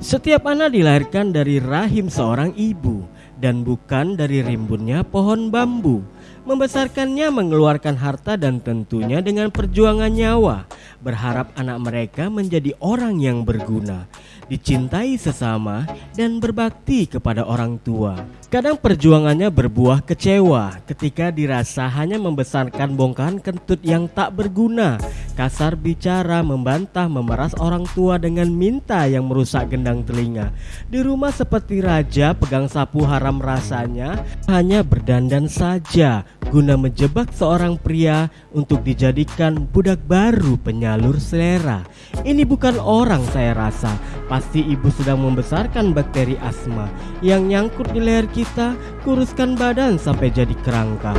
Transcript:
Setiap anak dilahirkan dari rahim seorang ibu dan bukan dari rimbunnya pohon bambu. Membesarkannya mengeluarkan harta dan tentunya dengan perjuangan nyawa, berharap anak mereka menjadi orang yang berguna, dicintai sesama, dan berbakti kepada orang tua. Kadang perjuangannya berbuah kecewa ketika dirasa hanya membesarkan bongkahan kentut yang tak berguna Kasar bicara, membantah, memeras orang tua dengan minta yang merusak gendang telinga. Di rumah seperti raja, pegang sapu haram rasanya Hanya berdandan saja Guna menjebak seorang pria untuk dijadikan budak baru penyalur selera. Ini bukan orang saya rasa Pasti ibu sedang membesarkan bakteri asma. Yang nyangkut di leher kita kuruskan badan sampai jadi kerangka.